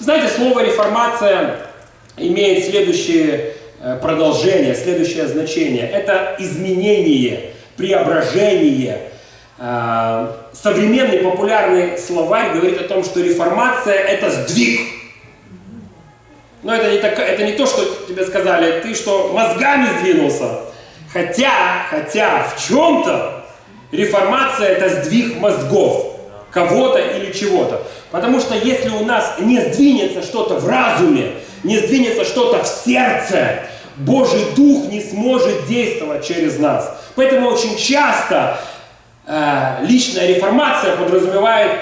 Знаете, слово реформация имеет следующее э, продолжение, следующее значение. Это изменение, преображение. Э, современный популярный словарь говорит о том, что реформация это сдвиг. Но это не, так, это не то, что тебе сказали, ты что, мозгами сдвинулся. Хотя, хотя в чем-то реформация это сдвиг мозгов кого-то или чего-то. Потому что если у нас не сдвинется что-то в разуме, не сдвинется что-то в сердце, Божий Дух не сможет действовать через нас. Поэтому очень часто э, личная реформация подразумевает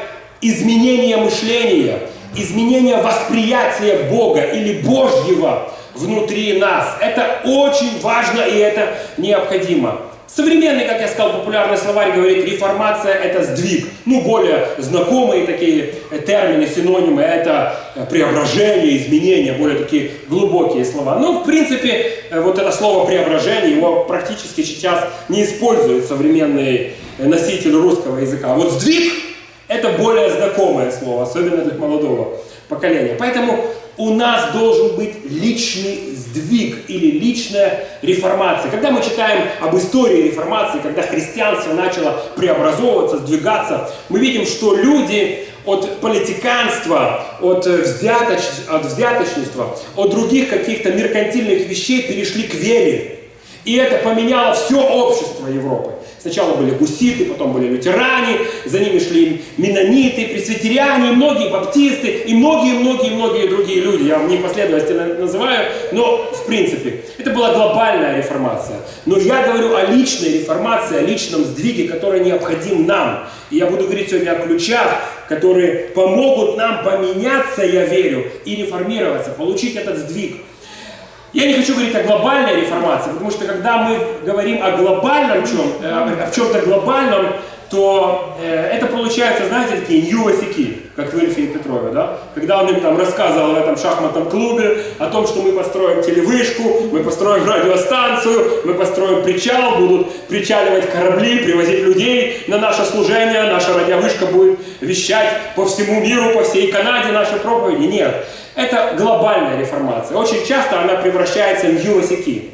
изменение мышления, изменение восприятия Бога или Божьего внутри нас. Это очень важно и это необходимо. Современный, как я сказал, популярный словарь говорит, реформация это сдвиг. Ну, более знакомые такие термины, синонимы, это преображение, изменение, более такие глубокие слова. Но, в принципе, вот это слово преображение, его практически сейчас не используют современные носители русского языка. А вот сдвиг это более знакомое слово, особенно для молодого поколения. Поэтому у нас должен быть личный сдвиг или личная реформация. Когда мы читаем об истории реформации, когда христианство начало преобразовываться, сдвигаться, мы видим, что люди от политиканства, от, взяточ... от взяточничества, от других каких-то меркантильных вещей перешли к вере. И это поменяло все общество Европы. Сначала были гуситы, потом были лютеране, за ними шли менониты, пресвитериане, многие баптисты и многие-многие-многие другие люди. Я вам не последовательно называю, но в принципе это была глобальная реформация. Но я говорю о личной реформации, о личном сдвиге, который необходим нам. И я буду говорить сегодня о ключах, которые помогут нам поменяться, я верю, и реформироваться, получить этот сдвиг. Я не хочу говорить о глобальной реформации, потому что когда мы говорим о глобальном чем, э, о чем-то глобальном, то э, это получается, знаете, такие ньюосики, как в Ильфе и Петрове, да? Когда он им там рассказывал в этом шахматном клубе о том, что мы построим телевышку, мы построим радиостанцию, мы построим причал, будут причаливать корабли, привозить людей на наше служение, наша радиовышка будет вещать по всему миру, по всей Канаде наши проповеди. Нет. Это глобальная реформация. Очень часто она превращается в ювосики.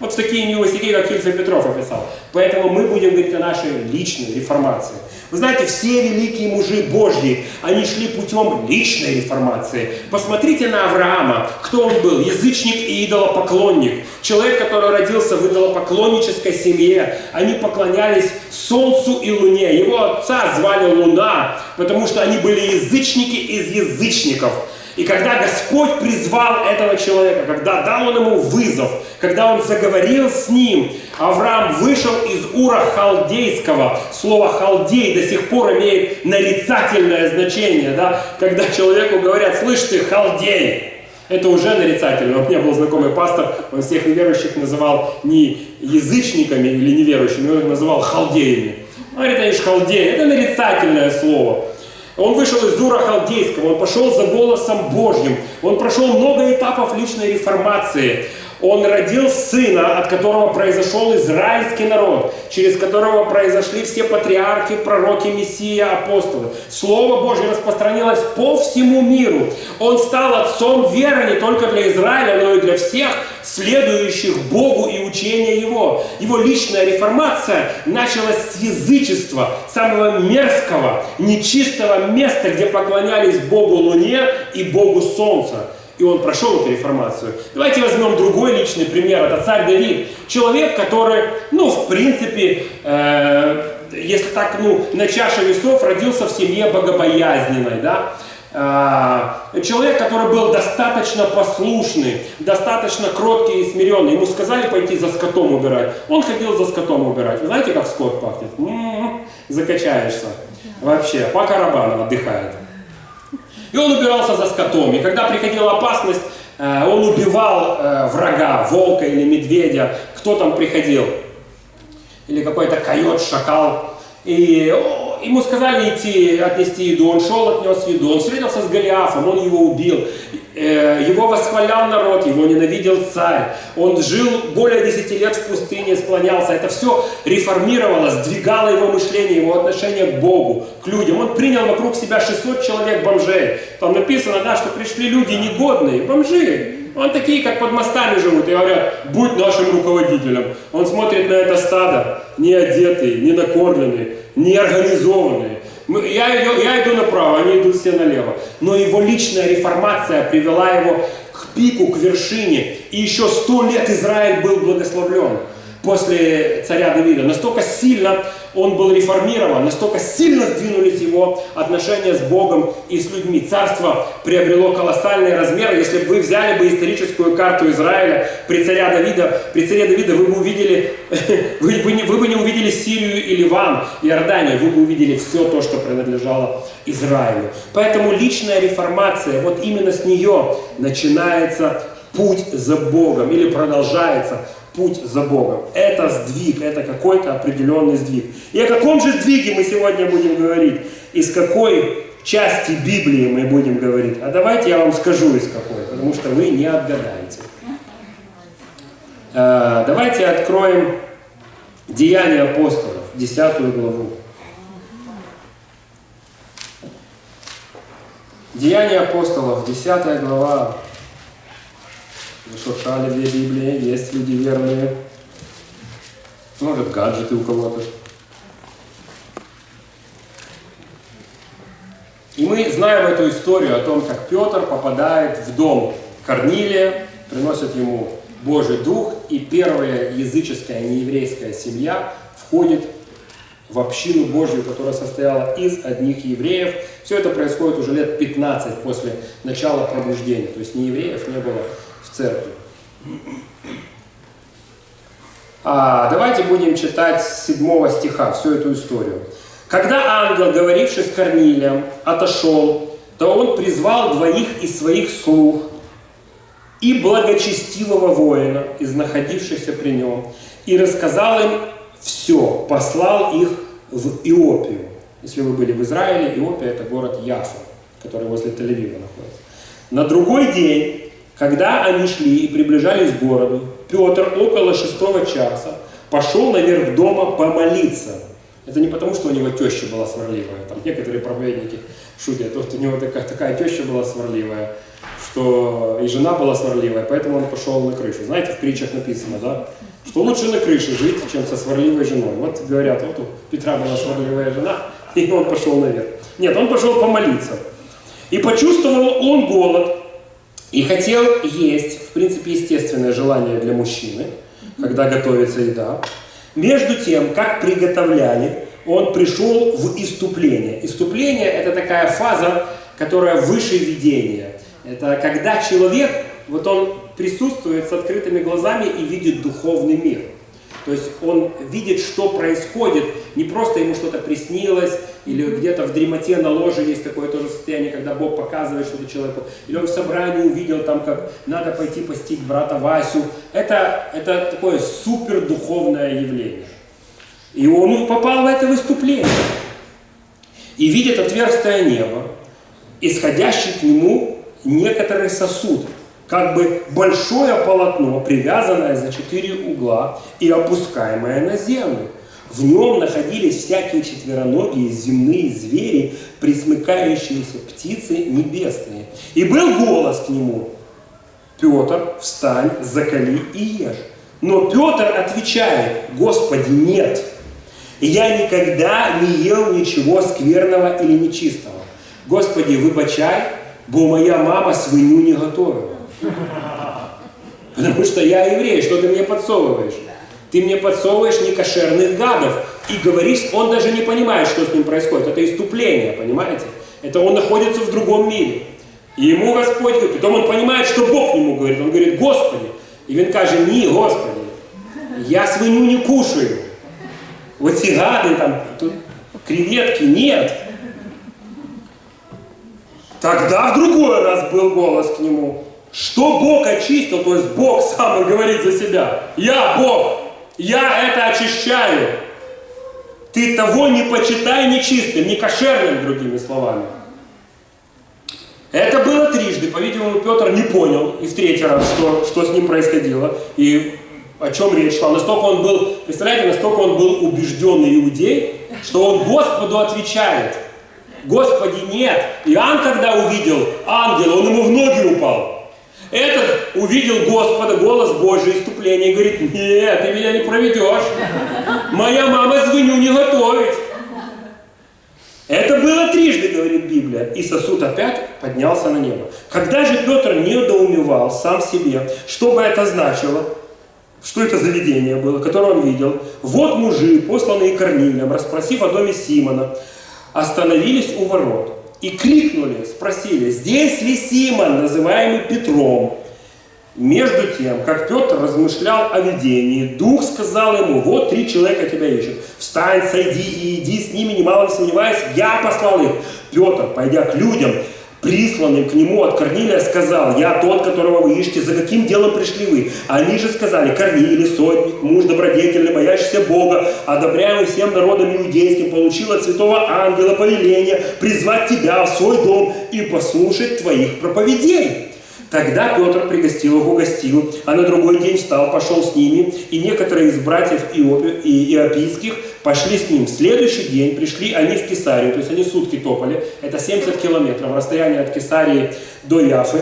Вот в такие ювосики, как Ильфа Петров описал. Поэтому мы будем говорить о нашей личной реформации. Вы знаете, все великие мужи Божьи, они шли путем личной реформации. Посмотрите на Авраама. Кто он был? Язычник и идолопоклонник. Человек, который родился в идолопоклоннической семье. Они поклонялись солнцу и луне. Его отца звали Луна, потому что они были язычники из язычников. И когда Господь призвал этого человека, когда дал он ему вызов, когда он заговорил с ним, Авраам вышел из Ура Халдейского. Слово халдей до сих пор имеет нарицательное значение. Да? Когда человеку говорят, слышь ты, халдей, это уже нарицательно. У меня был знакомый пастор, он всех неверующих называл не язычниками или неверующими, он их называл халдеями. Он говорит, они же халдеи, это нарицательное слово. Он вышел из Дура Халдейского, он пошел за голосом Божьим, он прошел много этапов личной реформации. Он родил сына, от которого произошел израильский народ, через которого произошли все патриархи, пророки, мессия, апостолы. Слово Божье распространилось по всему миру. Он стал отцом веры не только для Израиля, но и для всех следующих Богу и учения Его. Его личная реформация началась с язычества, самого мерзкого, нечистого места, где поклонялись Богу Луне и Богу Солнца и он прошел эту реформацию. Давайте возьмем другой личный пример. Это царь Давид. Человек, который, ну, в принципе, э, если так, ну, на чаше весов родился в семье богобоязненной, да, э, Человек, который был достаточно послушный, достаточно кроткий и смиренный. Ему сказали пойти за скотом убирать. Он ходил за скотом убирать. Вы знаете, как скот пахнет? М -м -м, закачаешься. Вообще, по карабану отдыхает. И он убирался за скотом. И когда приходила опасность, э, он убивал э, врага, волка или медведя, кто там приходил. Или какой-то койот, шакал. И ему сказали идти, отнести еду. Он шел, отнес еду. Он встретился с Голиафом, он его убил. Э, его восхвалял народ, его ненавидел царь. Он жил более 10 лет в пустыне, склонялся. Это все реформировало, сдвигало его мышление, его отношение к Богу, к людям. Он принял вокруг себя 600 человек бомжей. Там написано, да, что пришли люди негодные, бомжи. Он такие, как под мостами живут, и говорят, будь нашим руководителем. Он смотрит на это стадо, не одетый, не накормленный, не организованный. Я, я иду направо, они идут все налево. Но его личная реформация привела его к пику, к вершине. И еще сто лет Израиль был благословлен после царя Давида. Настолько сильно он был реформирован, настолько сильно сдвинулись его отношения с Богом и с людьми. Царство приобрело колоссальные размеры. Если бы вы взяли бы историческую карту Израиля при царе Давида, при царе Давида вы бы увидели, вы, вы, не, вы бы не увидели Сирию и Ливан, Иорданию, вы бы увидели все то, что принадлежало Израилю. Поэтому личная реформация, вот именно с нее начинается путь за Богом или продолжается путь за Богом. Это сдвиг, это какой-то определенный сдвиг. И о каком же сдвиге мы сегодня будем говорить? Из какой части Библии мы будем говорить? А давайте я вам скажу из какой, потому что вы не отгадаете. А, давайте откроем Деяния апостолов, 10 главу. Деяния апостолов, 10 глава, Зашуршали две Библии, есть люди верные. Может, гаджеты у кого-то. И мы знаем эту историю о том, как Петр попадает в дом Корнилия, приносит ему Божий Дух, и первая языческая нееврейская семья входит в общину Божью, которая состояла из одних евреев. Все это происходит уже лет 15 после начала пробуждения. То есть не евреев не было церкви. А, давайте будем читать с 7 стиха всю эту историю. Когда ангел, говоривший с Корнилием, отошел, то он призвал двоих из своих слуг и благочестивого воина из находившихся при нем, и рассказал им все, послал их в Иопию. Если вы были в Израиле, Иопия это город Яфа, который возле Тель-Авива находится. На другой день когда они шли и приближались к городу, Петр около шестого часа пошел наверх дома помолиться. Это не потому, что у него теща была сварливая. Там некоторые проповедники шутят, что у него такая, такая теща была сварливая, что и жена была сварливая, поэтому он пошел на крышу. Знаете, в притчах написано, да? Что лучше на крыше жить, чем со сварливой женой. Вот говорят, вот у Петра была сварливая жена, и он пошел наверх. Нет, он пошел помолиться. И почувствовал он голод, и хотел есть, в принципе, естественное желание для мужчины, когда готовится еда. Между тем, как приготовляли, он пришел в иступление. Иступление – это такая фаза, которая выше видения. Это когда человек, вот он присутствует с открытыми глазами и видит духовный мир – то есть он видит, что происходит, не просто ему что-то приснилось, или где-то в дремоте на ложе есть такое тоже состояние, когда Бог показывает что-то человеку, или он в собрании увидел там, как надо пойти постить брата Васю. Это, это такое супер духовное явление. И он попал в это выступление. И видит отверстие неба, исходящий к нему некоторый сосуд – как бы большое полотно, привязанное за четыре угла и опускаемое на землю. В нем находились всякие четвероногие земные звери, присмыкающиеся птицы небесные. И был голос к нему, Петр, встань, закали и ешь. Но Петр отвечает, Господи, нет, я никогда не ел ничего скверного или нечистого. Господи, выбачай, бо моя мама свинью не готовила. Потому что я еврей, что ты мне подсовываешь? Ты мне подсовываешь некошерных гадов и говоришь, он даже не понимает, что с ним происходит. Это иступление, понимаете? Это он находится в другом мире. И ему Господь говорит, потом он понимает, что Бог ему говорит. Он говорит, Господи. И он каже, не, Господи, я свинью не кушаю. Вот эти гады, там, тут креветки, нет. Тогда в другой раз был голос к нему. Что Бог очистил, то есть Бог сам говорит за себя. Я Бог, я это очищаю. Ты того не почитай нечистым, не кошерным, другими словами. Это было трижды, по-видимому, Петр не понял и в третий раз, что, что с ним происходило, и о чем речь шла. Настолько он был, представляете, настолько он был убежденный иудей, что он Господу отвечает. Господи, нет. Иоанн, когда увидел ангела, он ему в ноги упал. Этот увидел Господа, голос Божий, иступление, и говорит, нет, ты меня не проведешь. Моя мама звоню не готовить. Это было трижды, говорит Библия, и сосуд опять поднялся на небо. Когда же Петр недоумевал сам себе, что бы это значило, что это за видение было, которое он видел, вот мужи, посланные Корнилием, расспросив о доме Симона, остановились у ворот и крикнули, спросили, здесь ли Симон, называемый Петром? Между тем, как Петр размышлял о видении, Дух сказал ему, вот три человека тебя ищут. Встань, сойди и иди с ними, немало не сомневаясь, я послал их. Петр, пойдя к людям, присланным к нему от Корнилия, сказал, я тот, которого вы ищете, за каким делом пришли вы? Они же сказали, Корнилий, сотник, муж добродетельный, боящийся Бога, одобряемый всем народом иудейским, получил от святого ангела повеление призвать тебя в свой дом и послушать твоих проповедей. Тогда Петр пригостил их, угостил, а на другой день встал, пошел с ними, и некоторые из братьев иопийских пошли с ним. В следующий день пришли они в Кесарию, то есть они сутки топали, это 70 километров, расстояние от Кесарии до Яфы.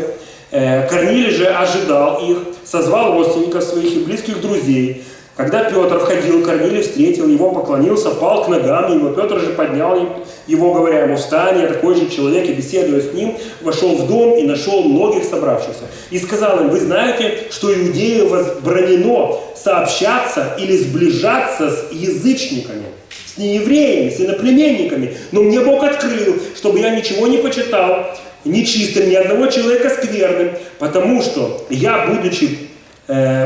Э, Корнилий же ожидал их, созвал родственников своих и близких друзей, когда Петр входил, Корнилий встретил его, поклонился, пал к ногам его. Петр же поднял его, говоря ему, встань, я такой же человек, и беседуя с ним, вошел в дом и нашел многих собравшихся. И сказал им, вы знаете, что иудею возбранено сообщаться или сближаться с язычниками, с неевреями, с иноплеменниками. Но мне Бог открыл, чтобы я ничего не почитал, нечистым, ни одного человека скверным, потому что я, будучи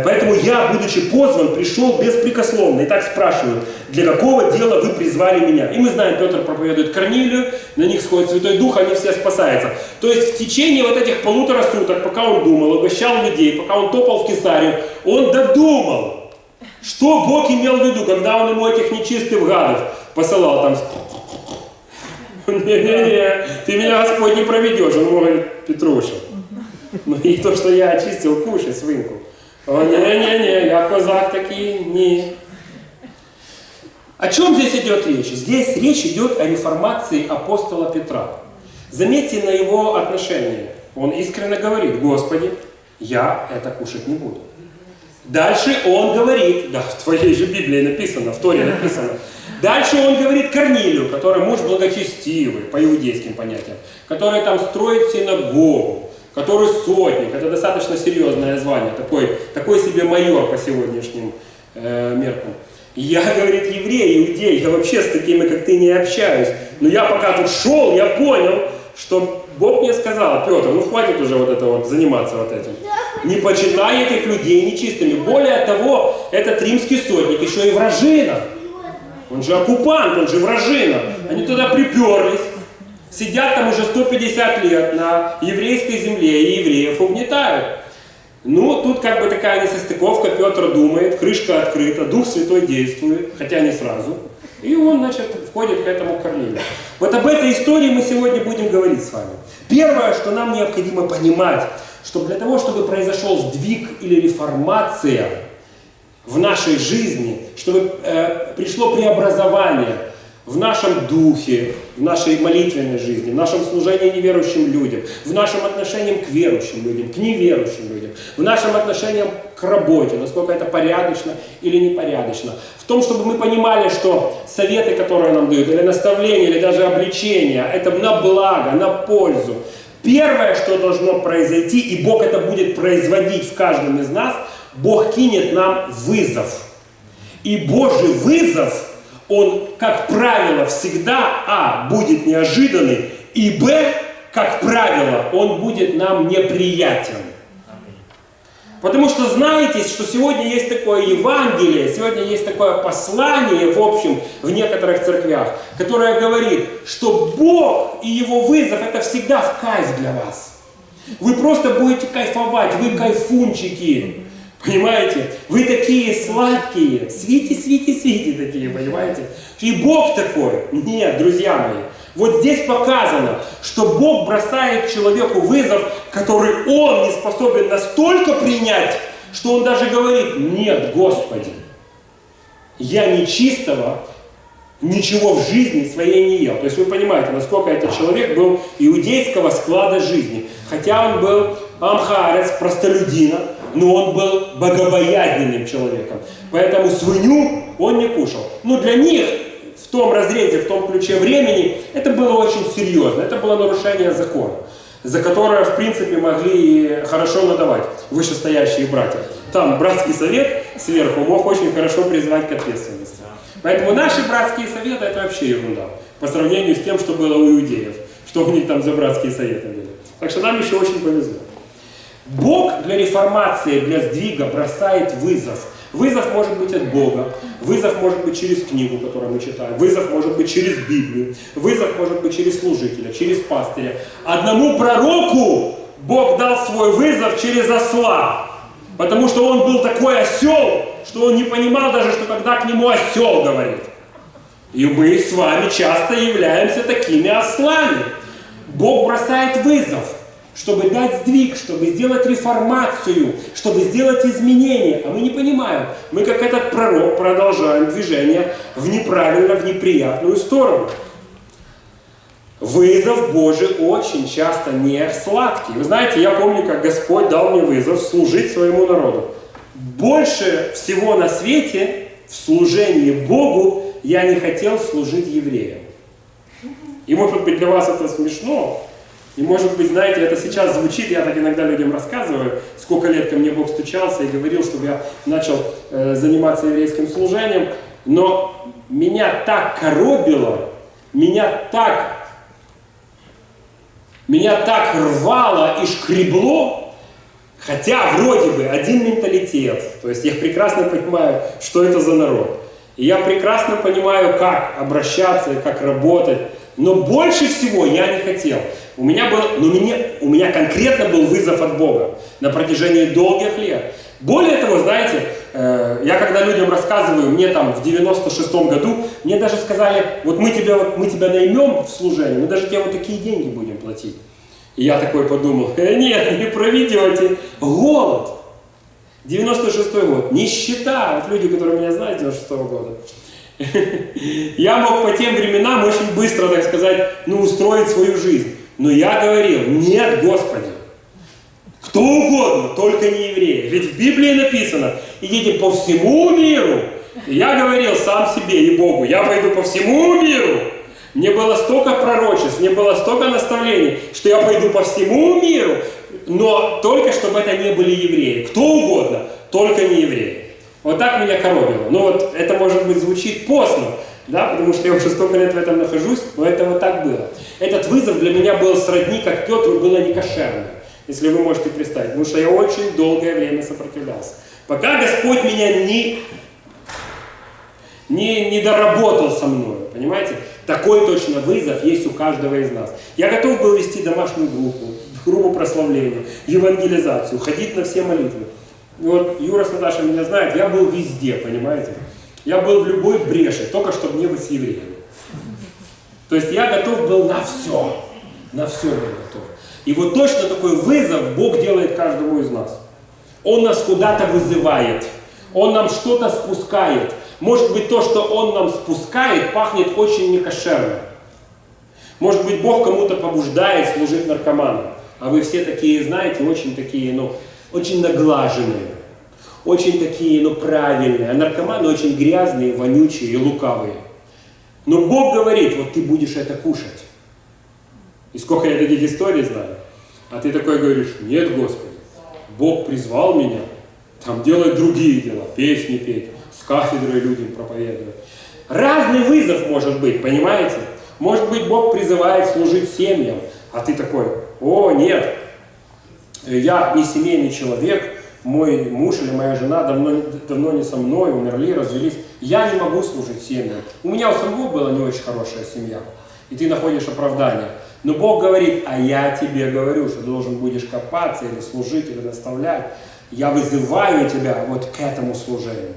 поэтому я, будучи позван, пришел беспрекословно. И так спрашивают, для какого дела вы призвали меня? И мы знаем, Петр проповедует Корнилию, на них сходит Святой Дух, они все спасаются. То есть в течение вот этих полутора суток, пока он думал, угощал людей, пока он топал в Кесарию, он додумал, что Бог имел в виду, когда он ему этих нечистых гадов посылал там. Не-не-не, ты меня, Господь, не проведешь. Он говорит, Петруша, ну и то, что я очистил, кушай свинку. О, не-не-не, я козак такие, не. О чем здесь идет речь? Здесь речь идет о реформации апостола Петра. Заметьте на его отношение. Он искренне говорит, Господи, я это кушать не буду. Дальше он говорит, да, в твоей же Библии написано, в Торе написано. Дальше он говорит Корнилию, который муж благочестивый, по иудейским понятиям, который там строит синагогу, который сотник, это достаточно серьезное звание, такой, такой себе майор по сегодняшним э, меркам. Я, говорит, еврей, иудей, я вообще с такими, как ты, не общаюсь. Но я пока тут шел, я понял, что Бог мне сказал, Петр, ну хватит уже вот это вот, заниматься вот этим. Не почитай этих людей нечистыми. Более того, этот римский сотник еще и вражина. Он же оккупант, он же вражина. Они туда приперлись сидят там уже 150 лет на еврейской земле и евреев угнетают. Ну, тут как бы такая несостыковка, Петр думает, крышка открыта, Дух Святой действует, хотя не сразу. И он, значит, входит к этому Корнилию. Вот об этой истории мы сегодня будем говорить с вами. Первое, что нам необходимо понимать, что для того, чтобы произошел сдвиг или реформация в нашей жизни, чтобы э, пришло преобразование – в нашем духе, в нашей молитвенной жизни, в нашем служении неверующим людям, в нашем отношении к верующим людям, к неверующим людям, в нашем отношении к работе, насколько это порядочно или непорядочно. В том, чтобы мы понимали, что советы, которые нам дают, или наставления, или даже обличения, это на благо, на пользу. Первое, что должно произойти, и Бог это будет производить в каждом из нас, Бог кинет нам вызов. И Божий вызов – он, как правило, всегда, а, будет неожиданный, и, б, как правило, он будет нам неприятен. Потому что знаете, что сегодня есть такое Евангелие, сегодня есть такое послание, в общем, в некоторых церквях, которое говорит, что Бог и Его вызов это всегда в кайф для вас. Вы просто будете кайфовать, вы кайфунчики. Понимаете? Вы такие сладкие, свити, свити, свити такие, понимаете? И Бог такой. Нет, друзья мои, Вот здесь показано, что Бог бросает человеку вызов, который он не способен настолько принять, что он даже говорит, нет, Господи, я нечистого ничего в жизни своей не ел. То есть вы понимаете, насколько этот человек был иудейского склада жизни. Хотя он был амхарец, простолюдина, но он был богобоязненным человеком. Поэтому свинью он не кушал. Но для них в том разрезе, в том ключе времени, это было очень серьезно. Это было нарушение закона, за которое, в принципе, могли хорошо надавать вышестоящие братья. Там братский совет сверху мог очень хорошо призвать к ответственности. Поэтому наши братские советы это вообще ерунда по сравнению с тем, что было у иудеев, что у них там за братские советы были. Так что нам еще очень повезло. Бог для реформации, для сдвига бросает вызов. Вызов может быть от Бога, вызов может быть через книгу, которую мы читаем, вызов может быть через Библию, вызов может быть через служителя, через пастыря. Одному пророку Бог дал свой вызов через осла, потому что он был такой осел, что он не понимал даже, что когда к нему осел говорит. И мы с вами часто являемся такими ослами. Бог бросает вызов чтобы дать сдвиг, чтобы сделать реформацию, чтобы сделать изменения. А мы не понимаем. Мы, как этот пророк, продолжаем движение в неправильно, в неприятную сторону. Вызов Божий очень часто не сладкий. Вы знаете, я помню, как Господь дал мне вызов служить своему народу. Больше всего на свете в служении Богу я не хотел служить евреям. И может быть для вас это смешно, и может быть, знаете, это сейчас звучит, я так иногда людям рассказываю, сколько лет ко мне Бог стучался и говорил, чтобы я начал э, заниматься еврейским служением, но меня так коробило, меня так, меня так рвало и шкребло, хотя вроде бы один менталитет, то есть я прекрасно понимаю, что это за народ. И я прекрасно понимаю, как обращаться и как работать, но больше всего я не хотел. У меня был, но мне, у меня конкретно был вызов от Бога на протяжении долгих лет. Более того, знаете, э, я когда людям рассказываю, мне там в 96-м году, мне даже сказали, вот мы тебя, мы тебя наймем в служение, мы даже тебе вот такие деньги будем платить. И я такой подумал, э, нет, не проведете, голод. 96 год, нищета, вот люди, которые меня знают 96 -го года. Я мог по тем временам очень быстро, так сказать, ну, устроить свою жизнь. Но я говорил, нет, Господи, кто угодно, только не евреи. Ведь в Библии написано, идите по всему миру. Я говорил сам себе и Богу, я пойду по всему миру. Мне было столько пророчеств, мне было столько наставлений, что я пойду по всему миру, но только чтобы это не были евреи. Кто угодно, только не евреи. Вот так меня коробило. Ну вот это может быть звучит постно, да, потому что я уже столько лет в этом нахожусь, но это вот так было. Этот вызов для меня был сродни, как Петр было не кошерно, если вы можете представить, потому что я очень долгое время сопротивлялся. Пока Господь меня не, не, не доработал со мной, понимаете? Такой точно вызов есть у каждого из нас. Я готов был вести домашнюю группу, группу прославления, евангелизацию, ходить на все молитвы. Вот Юра с Наташей меня знает, я был везде, понимаете? Я был в любой бреши, только чтобы не быть с евреями. То есть я готов был на все. На все был готов. И вот точно такой вызов Бог делает каждому из нас. Он нас куда-то вызывает. Он нам что-то спускает. Может быть, то, что Он нам спускает, пахнет очень некошерно. Может быть, Бог кому-то побуждает служить наркоманом. А вы все такие, знаете, очень такие, ну, очень наглаженные очень такие, ну, правильные, а наркоманы очень грязные, вонючие и лукавые. Но Бог говорит, вот ты будешь это кушать. И сколько я таких историй знаю. А ты такой говоришь, нет, Господи, Бог призвал меня, там делать другие дела, песни петь, с кафедрой людям проповедовать. Разный вызов может быть, понимаете? Может быть, Бог призывает служить семьям, а ты такой, о, нет, я не семейный человек, мой муж или моя жена давно, давно не со мной, умерли, развелись, я не могу служить семьям. У меня у самого была не очень хорошая семья, и ты находишь оправдание. Но Бог говорит, а я тебе говорю, что должен будешь копаться или служить, или наставлять. Я вызываю тебя вот к этому служению.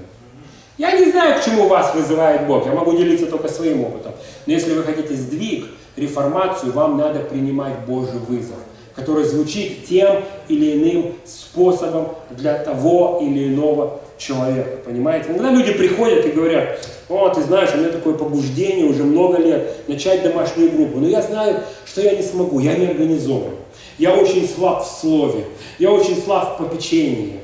Я не знаю, к чему вас вызывает Бог, я могу делиться только своим опытом. Но если вы хотите сдвиг, реформацию, вам надо принимать Божий вызов, который звучит тем или иным способом для того или иного человека. Понимаете? Иногда люди приходят и говорят, о, ты знаешь, у меня такое побуждение уже много лет начать домашнюю группу, но я знаю, что я не смогу, я не организован. Я очень слаб в слове, я очень слаб в попечении.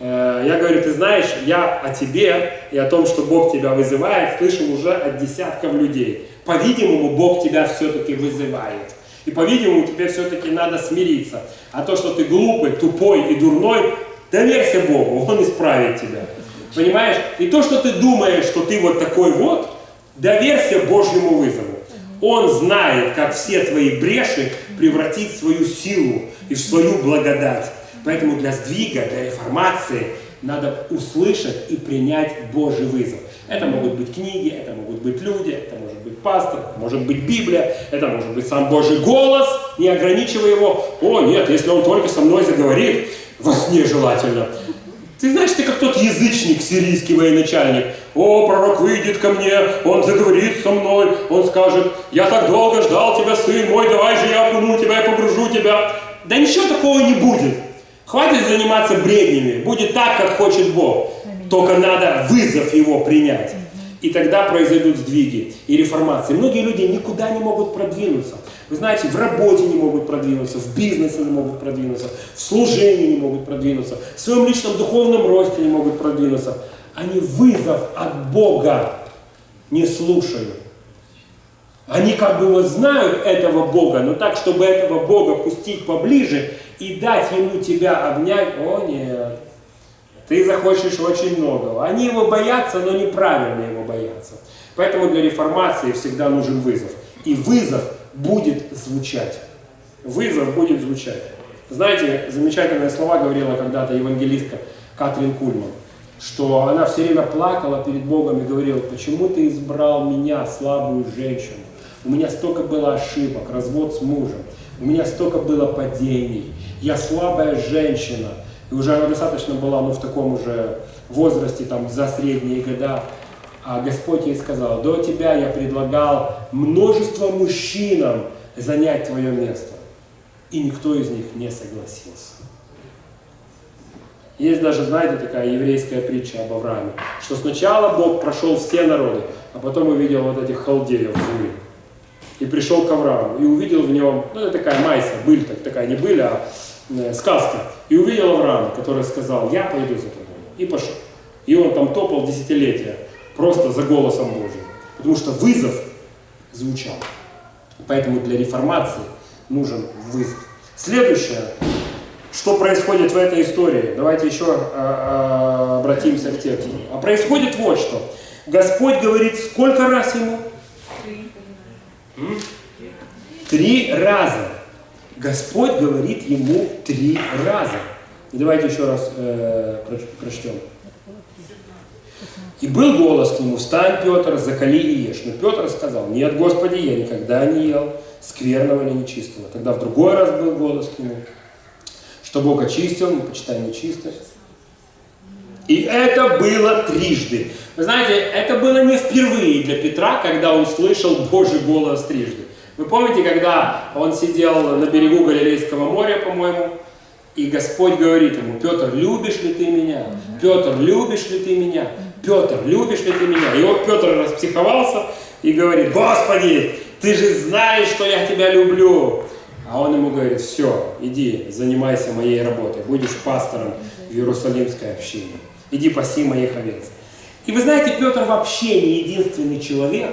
Э, я говорю, ты знаешь, я о тебе и о том, что Бог тебя вызывает, слышал уже от десятков людей. По-видимому, Бог тебя все-таки вызывает. И, по-видимому, тебе все-таки надо смириться. А то, что ты глупый, тупой и дурной, доверься Богу, Он исправит тебя. Понимаешь? И то, что ты думаешь, что ты вот такой вот, доверься Божьему вызову. Он знает, как все твои бреши превратить в свою силу и в свою благодать. Поэтому для сдвига, для реформации надо услышать и принять Божий вызов. Это могут быть книги, это могут быть люди, это может быть пастор, может быть Библия, это может быть сам Божий голос, не ограничивая его. О, нет, если он только со мной заговорит, во сне желательно. Ты знаешь, ты как тот язычник, сирийский военачальник. О, пророк выйдет ко мне, он заговорит со мной, он скажет, я так долго ждал тебя, сын мой, давай же я окуну тебя и погружу тебя. Да ничего такого не будет. Хватит заниматься бреднями, будет так, как хочет Бог. Только надо вызов его принять. И тогда произойдут сдвиги и реформации. Многие люди никуда не могут продвинуться. Вы знаете, в работе не могут продвинуться, в бизнесе не могут продвинуться, в служении не могут продвинуться, в своем личном духовном росте не могут продвинуться. Они вызов от Бога не слушают. Они как бы вот знают этого Бога, но так, чтобы этого Бога пустить поближе и дать ему тебя обнять, о нет, ты захочешь очень многого. Они его боятся, но неправильно его боятся. Поэтому для реформации всегда нужен вызов. И вызов будет звучать. Вызов будет звучать. Знаете, замечательные слова говорила когда-то евангелистка Катрин Кульман, что она все время плакала перед Богом и говорила, почему ты избрал меня, слабую женщину? У меня столько было ошибок, развод с мужем, у меня столько было падений, я слабая женщина, и уже она достаточно была ну, в таком уже возрасте, там, за средние года, а Господь ей сказал, до тебя я предлагал множество мужчинам занять твое место, и никто из них не согласился. Есть даже, знаете, такая еврейская притча об Аврааме, что сначала Бог прошел все народы, а потом увидел вот этих халдеев в и пришел к Аврааму, и увидел в нем, ну это такая майса, быль, так, такая не быль, а э, сказка. И увидел Авраама, который сказал, я пойду за тобой. И пошел. И он там топал десятилетия, просто за голосом Божьим. Потому что вызов звучал. Поэтому для реформации нужен вызов. Следующее, что происходит в этой истории, давайте еще а, а, обратимся к тексту. А происходит вот что. Господь говорит, сколько раз ему? Три раза. Господь говорит ему три раза. И давайте еще раз э, прочтем. И был голос к нему, встань, Петр, закали и ешь. Но Петр сказал, нет, Господи, я никогда не ел скверного или нечистого. Тогда в другой раз был голос к нему, что Бог очистил, не почитай нечисто. И это было трижды. Вы знаете, это было не впервые для Петра, когда он слышал Божий голос трижды. Вы помните, когда он сидел на берегу Галилейского моря, по-моему, и Господь говорит ему, Петр, любишь ли ты меня? Петр, любишь ли ты меня? Петр, любишь ли ты меня? И вот Петр распсиховался и говорит, Господи, ты же знаешь, что я тебя люблю. А он ему говорит, все, иди, занимайся моей работой, будешь пастором в Иерусалимской общине. Иди паси моих овец. И вы знаете, Петр вообще не единственный человек,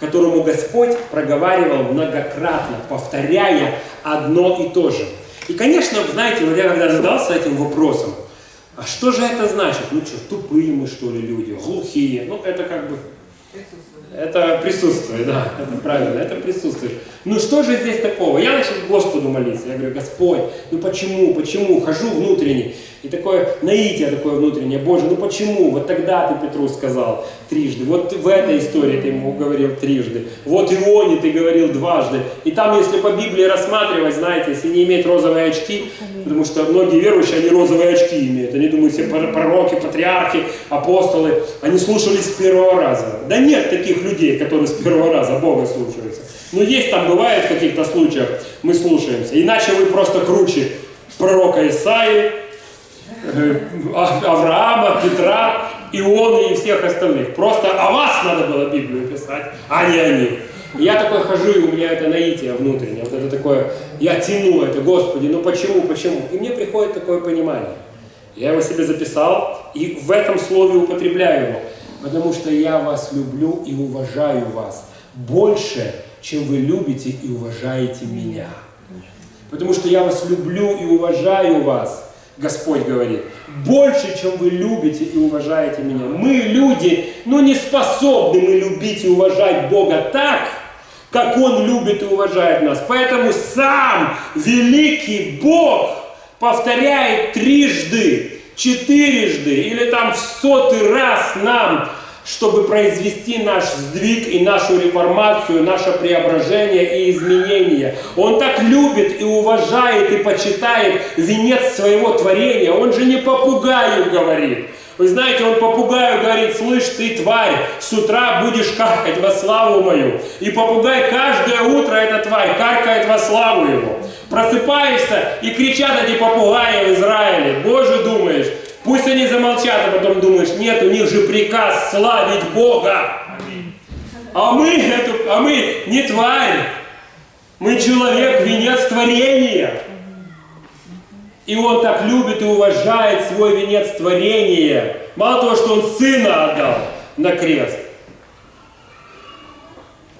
которому Господь проговаривал многократно, повторяя одно и то же. И, конечно, знаете, вот я когда задался этим вопросом, а что же это значит? Ну что, тупые мы, что ли, люди, глухие? Ну, это как бы... Это присутствие, да, это правильно, это присутствие. Ну что же здесь такого? Я начал Господу молиться. Я говорю, Господь, ну почему, почему? Хожу внутренне. И такое наитие такое внутреннее, Боже, ну почему? Вот тогда ты Петру сказал трижды, вот в этой истории ты ему говорил трижды, вот Ионе ты говорил дважды. И там, если по Библии рассматривать, знаете, если не иметь розовые очки, потому что многие верующие, они розовые очки имеют, они думают, все пророки, патриархи, апостолы, они слушались с первого раза. Да нет таких людей, которые с первого раза Бога слушаются. Но есть там, бывает в каких-то случаях, мы слушаемся. Иначе вы просто круче пророка Исаии, Э, Авраама, Петра, Ионы и всех остальных. Просто о вас надо было Библию писать, а не о них. я такой хожу, и у меня это наитие внутреннее, вот это такое, я тяну это, Господи, ну почему, почему? И мне приходит такое понимание. Я его себе записал, и в этом слове употребляю его, потому что я вас люблю и уважаю вас больше, чем вы любите и уважаете меня. Потому что я вас люблю и уважаю вас, Господь говорит, больше, чем вы любите и уважаете меня. Мы, люди, ну не способны мы любить и уважать Бога так, как Он любит и уважает нас. Поэтому сам великий Бог повторяет трижды, четырежды или там в сотый раз нам чтобы произвести наш сдвиг и нашу реформацию, наше преображение и изменение. Он так любит и уважает и почитает венец своего творения. Он же не попугаю говорит. Вы знаете, он попугаю говорит, слышь, ты тварь, с утра будешь каркать во славу мою. И попугай каждое утро, эта тварь, каркает во славу его. Просыпаешься и кричат эти попугаи в Израиле. Боже, думаешь, Пусть они замолчат, а потом думаешь, нет, у них же приказ славить Бога. А мы, эту, а мы не тварь, мы человек, венец творения. И он так любит и уважает свой венец творения. Мало того, что он сына отдал на крест,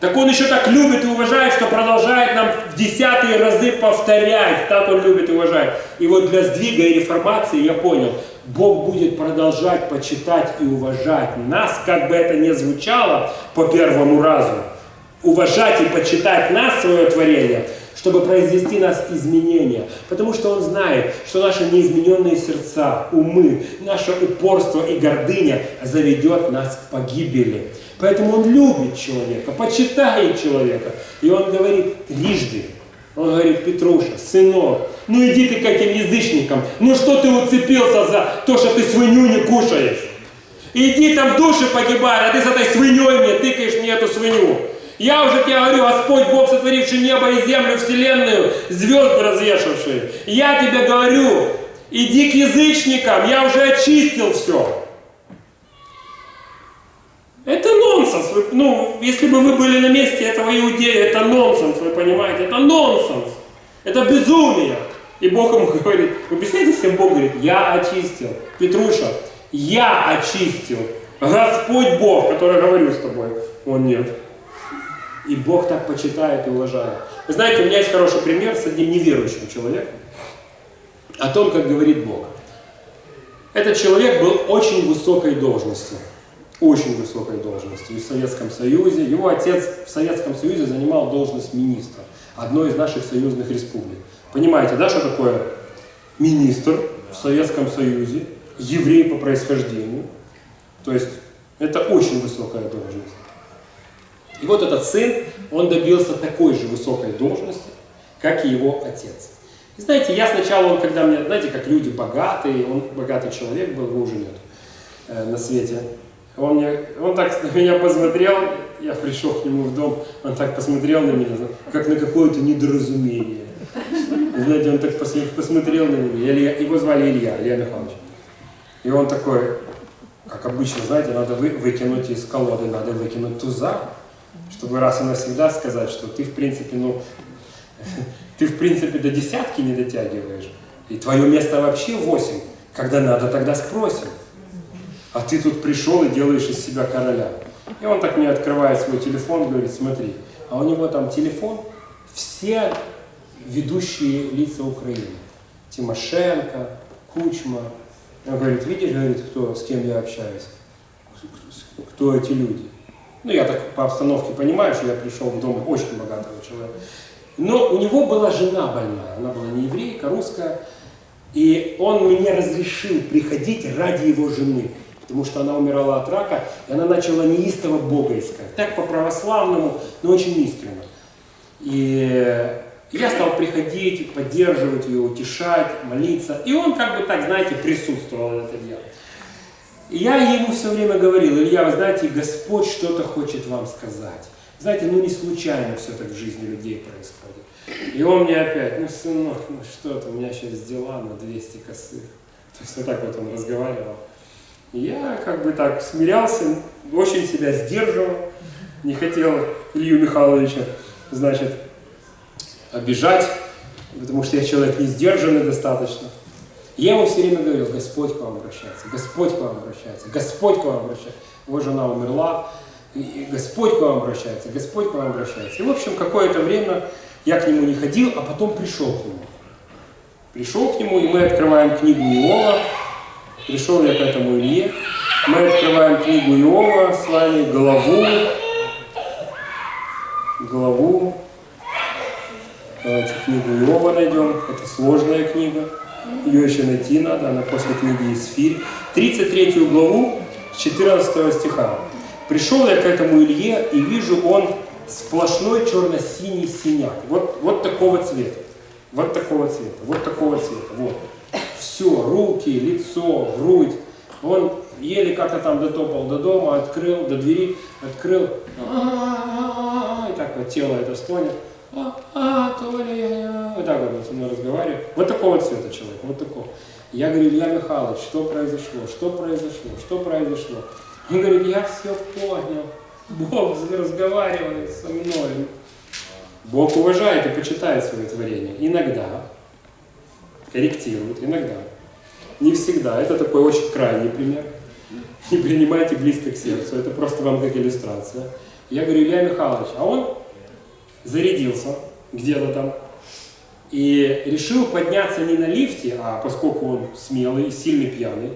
так он еще так любит и уважает, что продолжает нам в десятые разы повторять. Так он любит и уважает. И вот для сдвига и реформации я понял, Бог будет продолжать почитать и уважать нас, как бы это ни звучало по первому разу. Уважать и почитать нас, свое творение, чтобы произвести нас изменения. Потому что Он знает, что наши неизмененные сердца, умы, наше упорство и гордыня заведет нас к погибели. Поэтому Он любит человека, почитает человека. И Он говорит трижды. Он говорит, Петруша, сынок, ну иди ты к этим язычникам. Ну что ты уцепился за то, что ты свинью не кушаешь? Иди там в душе погибай, а ты с этой свиньей мне тыкаешь мне эту свинью. Я уже тебе говорю, Господь Бог, сотворивший небо и землю, вселенную, звезды развешавшие. Я тебе говорю, иди к язычникам, я уже очистил все. Это нонсенс. Ну, если бы вы были на месте этого иудея, это нонсенс, вы понимаете? Это нонсенс. Это безумие. И Бог ему говорит, вы представляете, всем Бог говорит, я очистил. Петруша, я очистил. Господь Бог, который говорю с тобой. Он нет. И Бог так почитает и уважает. Вы знаете, у меня есть хороший пример с одним неверующим человеком о том, как говорит Бог. Этот человек был очень высокой должности. Очень высокой должности в Советском Союзе. Его отец в Советском Союзе занимал должность министра одной из наших союзных республик. Понимаете, да, что такое министр в Советском Союзе, еврей по происхождению. То есть это очень высокая должность. И вот этот сын, он добился такой же высокой должности, как и его отец. И знаете, я сначала, он, когда мне, знаете, как люди богатые, он богатый человек был, его уже нет э, на свете. Он, мне, он так на меня посмотрел, я пришел к нему в дом, он так посмотрел на меня, как на какое-то недоразумение. Знаете, он так посмотрел на меня, Илья, его звали Илья, Илья Михайлович. И он такой, как обычно, знаете, надо вы, выкинуть из колоды, надо выкинуть туза, чтобы раз и навсегда сказать, что ты, в принципе, ну, ты, в принципе, до десятки не дотягиваешь. И твое место вообще восемь. Когда надо, тогда спросим. А ты тут пришел и делаешь из себя короля. И он так мне открывает свой телефон, говорит, смотри, а у него там телефон, все ведущие лица Украины. Тимошенко, Кучма. Он говорит, видишь, говорит, кто, с кем я общаюсь? Кто эти люди? Ну, я так по обстановке понимаю, что я пришел в дом очень богатого человека. Но у него была жена больная, она была не еврейка, русская. И он мне разрешил приходить ради его жены, потому что она умирала от рака, и она начала неистово Бога искать. Так по-православному, но очень искренне. И я стал приходить, поддерживать ее, утешать, молиться. И он как бы так, знаете, присутствовал в это дело. И я ему все время говорил, Илья, вы знаете, Господь что-то хочет вам сказать. Знаете, ну не случайно все так в жизни людей происходит. И он мне опять, ну, сынок, ну что то у меня сейчас дела на 200 косых. То есть вот так вот он разговаривал. И я как бы так смирялся, очень себя сдерживал, не хотел Илью Михайловича, значит, обижать, потому что я человек не сдержанный достаточно. Я ему все время говорил, Господь к вам обращается, Господь к вам обращается, Господь к вам обращается. Его жена умерла, и Господь к вам обращается, Господь к вам обращается. И, в общем, какое-то время я к нему не ходил, а потом пришел к нему. Пришел к нему, и мы открываем книгу Иова. Пришел я к этому Илье. Мы открываем книгу Иова с вами, главу. Главу. Давайте книгу Иова найдем. Это сложная книга. Ее еще найти надо, она после книги Исфирь. 33 главу, 14 стиха. «Пришел я к этому Илье, и вижу, он сплошной черно-синий синяк. Вот, вот такого цвета. Вот такого цвета. Вот такого цвета. Вот. Все, руки, лицо, грудь. Он еле как-то там дотопал до дома, открыл, до двери, открыл. И так вот тело это стонет. А, а, Толя, вот так вот со мной разговаривает. Вот такого цвета человек, вот такого. Я говорю, Илья Михайлович, что произошло, что произошло, что произошло? Он говорит, я все понял. Бог разговаривает со мной. Бог уважает и почитает свое творение. Иногда. Корректирует, иногда. Не всегда. Это такой очень крайний пример. Не принимайте близко к сердцу. Это просто вам как иллюстрация. Я говорю, Илья Михайлович, а он зарядился где-то там и решил подняться не на лифте, а поскольку он смелый сильный пьяный,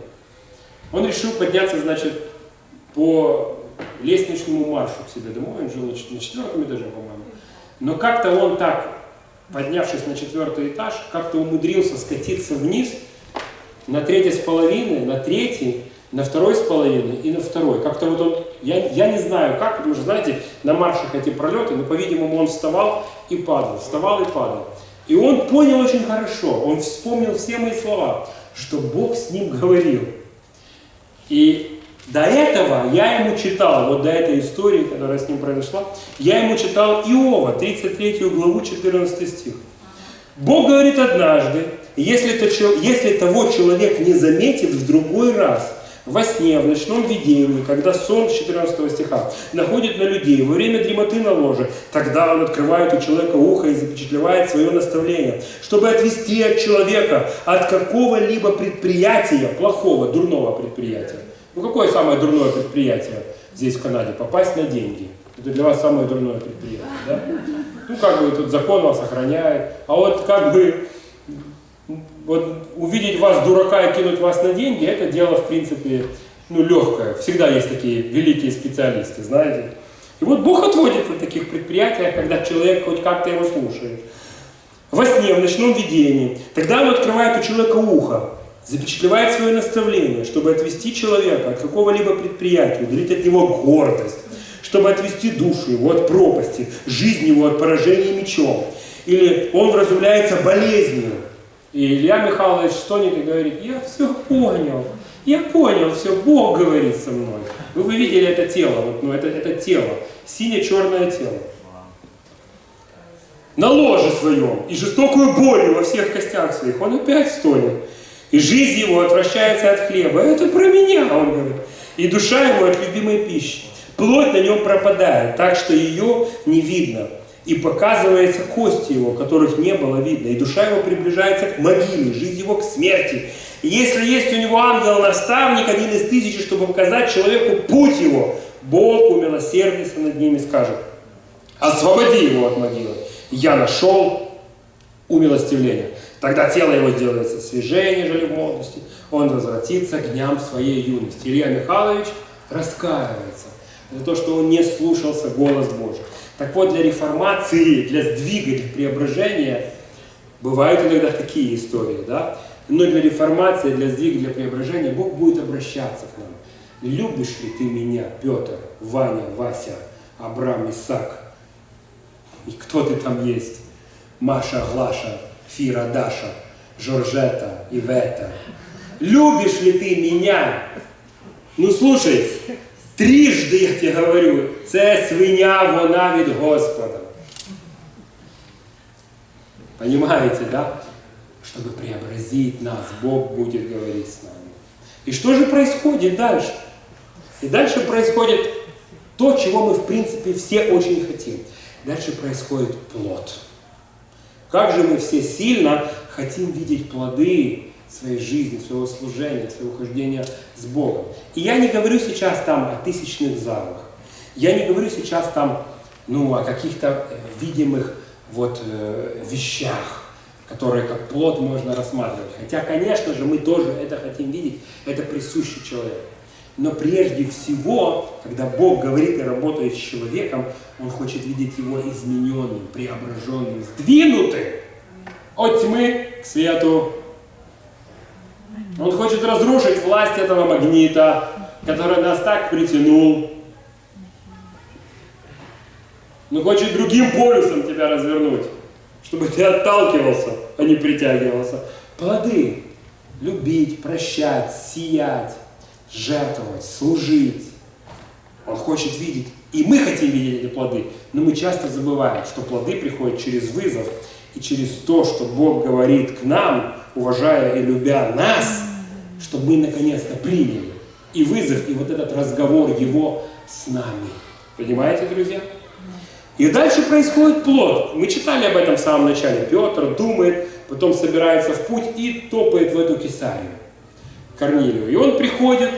он решил подняться, значит, по лестничному маршу к себе домой, он жил на четвертом этаже, по-моему. Но как-то он так, поднявшись на четвертый этаж, как-то умудрился скатиться вниз на третий с половиной, на третий, на второй с половиной и на второй. Как-то вот он, я, я не знаю как, потому что, знаете, на маршах эти пролеты, но, по-видимому, он вставал и падал, вставал и падал. И он понял очень хорошо, он вспомнил все мои слова, что Бог с ним говорил. И до этого я ему читал, вот до этой истории, которая с ним произошла, я ему читал Иова, 33 главу, 14 стих. Бог говорит однажды, если, то, если того человек не заметит в другой раз, во сне, в ночном видении, когда сон, 14 стиха, находит на людей во время дремоты на ложе, тогда он открывает у человека ухо и запечатлевает свое наставление, чтобы отвести от человека от какого-либо предприятия, плохого, дурного предприятия, ну какое самое дурное предприятие здесь в Канаде? Попасть на деньги. Это для вас самое дурное предприятие, да? Ну как бы тут закон вас охраняет. А вот как бы вот увидеть вас дурака и кинуть вас на деньги, это дело в принципе ну легкое. Всегда есть такие великие специалисты, знаете. И вот Бог отводит на таких предприятиях, когда человек хоть как-то его слушает. Во сне, в ночном видении. Тогда он открывает у человека ухо запечатлевает свое наставление, чтобы отвести человека от какого-либо предприятия, удалить от него гордость, чтобы отвести душу его от пропасти, жизнь его от поражения мечом. Или он вразумляется болезнью. И Илья Михайлович стонет и говорит, я все понял, я понял все, Бог говорит со мной. Вы бы видели это тело, вот, ну, это, это тело, сине-черное тело. На ложе своем и жестокую болью во всех костях своих он опять стонет. И жизнь его отвращается от хлеба. Это про меня, он говорит. И душа его от любимой пищи. Плоть на нем пропадает, так что ее не видно. И показывается кости его, которых не было видно. И душа его приближается к могиле, жизнь его к смерти. И если есть у него ангел-наставник, один из тысячи, чтобы показать человеку путь его, Бог умилосердится над ними скажет, освободи его от могилы. Я нашел умилостивление. Тогда тело его сделается свежее, нежели в молодости. Он возвратится к дням своей юности. Илья Михайлович раскаивается. за то, что он не слушался голос Божий. Так вот, для реформации, для сдвига, для преображения бывают иногда такие истории, да? Но для реформации, для сдвига, для преображения Бог будет обращаться к нам. Любишь ли ты меня, Петр, Ваня, Вася, Абрам, Исаак? И кто ты там есть? Маша, Глаша, Фира, Даша, Жоржета, Ивета. Любишь ли ты меня? Ну слушай, трижды я тебе говорю, це свиня, вона від Господа. Понимаете, да? Чтобы преобразить нас, Бог будет говорить с нами. И что же происходит дальше? И дальше происходит то, чего мы, в принципе, все очень хотим. Дальше происходит плод. Как же мы все сильно хотим видеть плоды своей жизни, своего служения, своего хождения с Богом. И я не говорю сейчас там о тысячных залах. Я не говорю сейчас там ну, о каких-то э, видимых вот, э, вещах, которые как плод можно рассматривать. Хотя, конечно же, мы тоже это хотим видеть, это присуще человеку. Но прежде всего, когда Бог говорит и работает с человеком, Он хочет видеть его измененным, преображенным, сдвинутым от тьмы к свету. Он хочет разрушить власть этого магнита, который нас так притянул. Он хочет другим полюсом тебя развернуть, чтобы ты отталкивался, а не притягивался. Плоды. Любить, прощать, сиять жертвовать, служить. Он хочет видеть, и мы хотим видеть эти плоды, но мы часто забываем, что плоды приходят через вызов и через то, что Бог говорит к нам, уважая и любя нас, чтобы мы наконец-то приняли и вызов, и вот этот разговор Его с нами. Понимаете, друзья? И дальше происходит плод. Мы читали об этом в самом начале. Петр думает, потом собирается в путь и топает в эту Кесарию. Корнилию. И он приходит,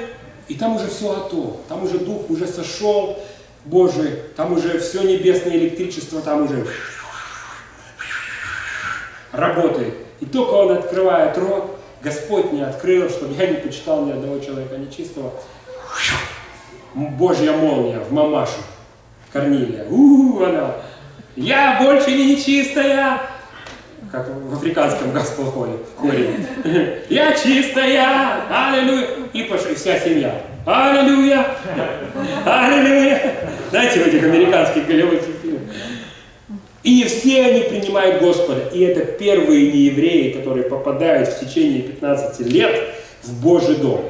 и там уже все готово, там уже Дух уже сошел Божий, там уже все небесное электричество, там уже работает. И только он открывает рот, Господь не открыл, чтобы я не почитал ни одного человека нечистого. Божья молния в мамашу Корнилия. У, -у, -у она. Я больше не нечистая, как в африканском гаспел-хоре, хоре. Я чистая, аллилуйя. И пошли вся семья. Аллилуйя, аллилуйя. Знаете, в этих американских голливудских. И все они принимают Господа. И это первые неевреи, которые попадают в течение 15 лет в Божий дом.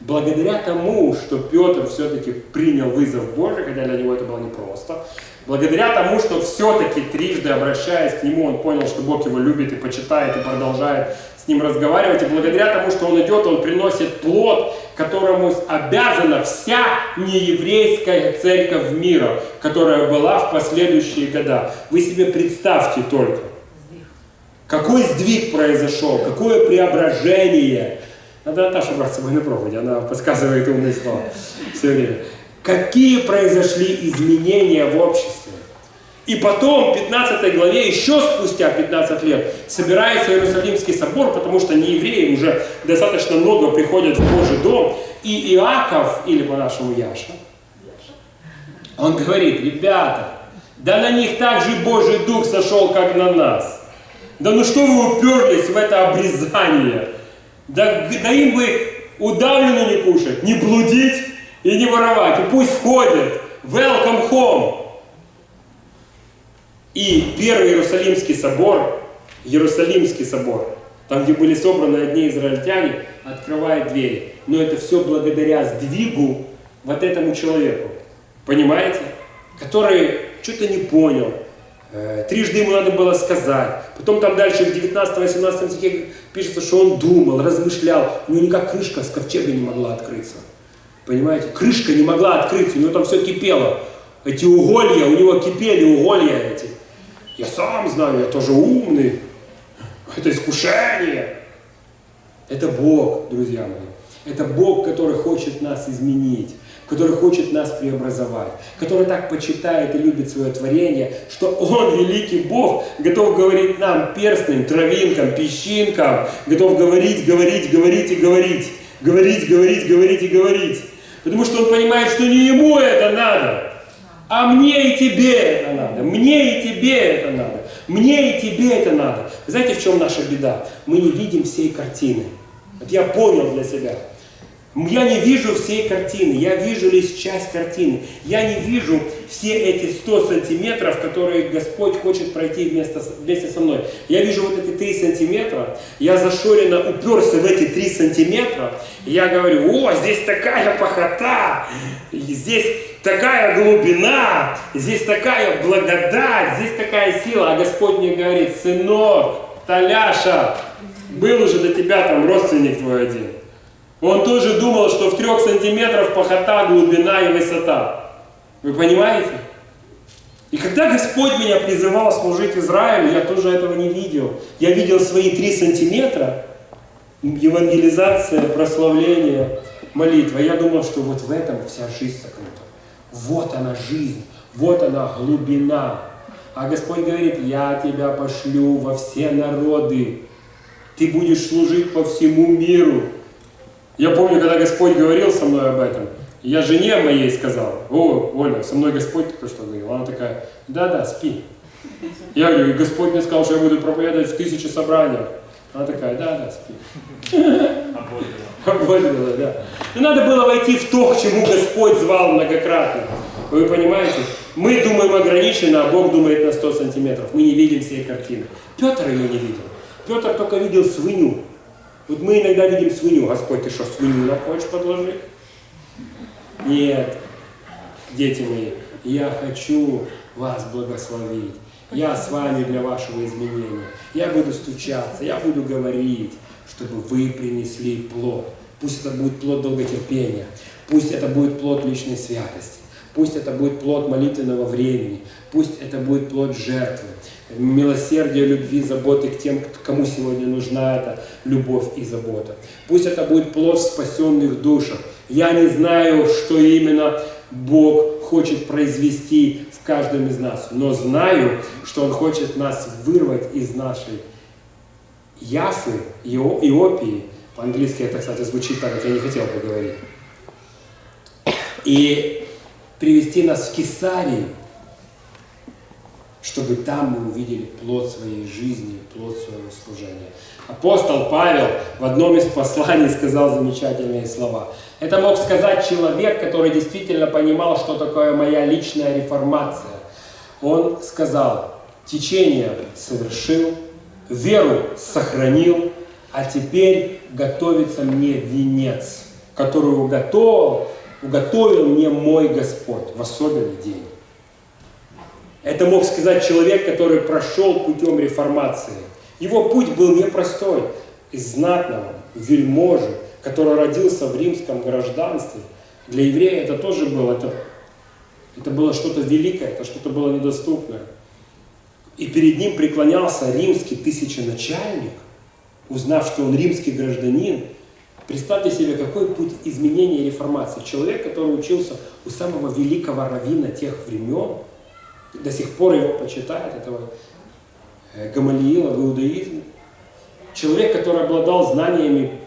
Благодаря тому, что Петр все-таки принял вызов Божий, хотя для него это было непросто, Благодаря тому, что все-таки трижды обращаясь к нему, он понял, что Бог его любит и почитает, и продолжает с ним разговаривать. И благодаря тому, что он идет, он приносит плод, которому обязана вся нееврейская церковь мира, которая была в последующие года. Вы себе представьте только, какой сдвиг произошел, какое преображение. Надо Наташу брать с собой на проповедь, она подсказывает умные слова все время какие произошли изменения в обществе. И потом, в 15 главе, еще спустя 15 лет, собирается Иерусалимский собор, потому что не евреи уже достаточно много приходят в Божий дом, и Иаков, или по-нашему Яша, он говорит, ребята, да на них также Божий Дух сошел, как на нас. Да ну что вы уперлись в это обрезание? Да, да им бы удавлено не кушать, не блудить, и не воровать. И пусть входят. Welcome home. И первый Иерусалимский собор, Иерусалимский собор, там, где были собраны одни израильтяне, открывает двери. Но это все благодаря сдвигу вот этому человеку. Понимаете? Который что-то не понял. Э, трижды ему надо было сказать. Потом там дальше в 19-18 стихе пишется, что он думал, размышлял. У него никак крышка с ковчега не могла открыться. Понимаете? Крышка не могла открыться, у него там все кипело. Эти уголья, у него кипели уголья эти. Я сам знаю, я тоже умный. Это искушение. Это Бог, друзья мои. Это Бог, который хочет нас изменить, который хочет нас преобразовать, который так почитает и любит свое творение, что Он, великий Бог, готов говорить нам перстным, травинкам, песчинкам, готов говорить, говорить, говорить и говорить, говорить, говорить, говорить и говорить. Потому что он понимает, что не ему это надо, а мне и тебе это надо, мне и тебе это надо, мне и тебе это надо. Знаете, в чем наша беда? Мы не видим всей картины. Вот я понял для себя. Я не вижу всей картины, я вижу лишь часть картины. Я не вижу все эти 100 сантиметров, которые Господь хочет пройти вместе, вместе со мной. Я вижу вот эти 3 сантиметра, я зашоренно уперся в эти 3 сантиметра, я говорю, о, здесь такая похота, здесь такая глубина, здесь такая благодать, здесь такая сила. А Господь мне говорит, сынок, Таляша, был уже для тебя там родственник твой один. Он тоже думал, что в трех сантиметрах похота, глубина и высота. Вы понимаете? И когда Господь меня призывал служить Израилю, я тоже этого не видел. Я видел свои три сантиметра, евангелизация, прославление, молитва. Я думал, что вот в этом вся жизнь сокрыта. Вот она жизнь, вот она глубина. А Господь говорит, я тебя пошлю во все народы. Ты будешь служить по всему миру. Я помню, когда Господь говорил со мной об этом, я жене моей сказал, о, Оля, со мной Господь только что говорил. Она такая, да-да, спи. Я говорю, Господь мне сказал, что я буду проповедовать в тысячи собраниях. Она такая, да-да, спи. Обводила, да. И надо было войти в то, к чему Господь звал многократно. Вы понимаете? Мы думаем ограниченно, а Бог думает на 100 сантиметров. Мы не видим всей картины. Петр ее не видел. Петр только видел свинью. Вот мы иногда видим свинью. Господь, ты что, свинью нам хочешь подложить? Нет, дети мои, я хочу вас благословить. Я с вами для вашего изменения. Я буду стучаться, я буду говорить, чтобы вы принесли плод. Пусть это будет плод долготерпения, пусть это будет плод личной святости, пусть это будет плод молитвенного времени, пусть это будет плод жертвы, милосердия, любви, заботы к тем, кому сегодня нужна эта любовь и забота. Пусть это будет плод спасенных душах. Я не знаю, что именно Бог хочет произвести в каждом из нас, но знаю, что Он хочет нас вырвать из нашей Яфы, Иопии. По-английски это, кстати, звучит так, как я не хотел бы говорить. И привести нас в Кесарию, чтобы там мы увидели плод своей жизни, плод своего служения. Апостол Павел в одном из посланий сказал замечательные слова. Это мог сказать человек, который действительно понимал, что такое моя личная реформация. Он сказал, течение совершил, веру сохранил, а теперь готовится мне венец, который уготовил, уготовил мне мой Господь в особенный день. Это мог сказать человек, который прошел путем реформации. Его путь был непростой. Из знатного, вельможи, который родился в римском гражданстве. Для еврея это тоже было, это, это было что-то великое, это что-то было недоступное. И перед ним преклонялся римский тысяченачальник, узнав, что он римский гражданин. Представьте себе, какой путь изменения и реформации. Человек, который учился у самого великого равина тех времен, до сих пор его почитают, этого э, Гамалиила в иудаизме. Человек, который обладал знаниями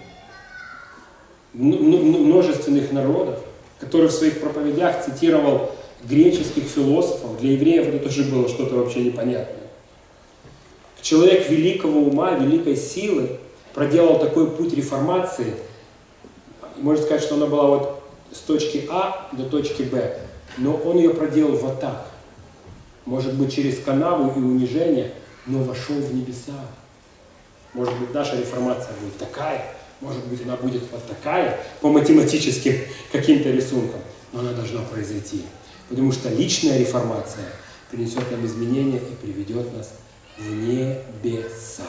множественных народов, который в своих проповедях цитировал греческих философов, для евреев это тоже было что-то вообще непонятное. Человек великого ума, великой силы проделал такой путь реформации, можно сказать, что она была вот с точки А до точки Б, но он ее проделал вот так может быть через канаву и унижение, но вошел в небеса. Может быть, наша реформация будет такая, может быть, она будет вот такая, по математическим каким-то рисункам, но она должна произойти. Потому что личная реформация принесет нам изменения и приведет нас в небеса.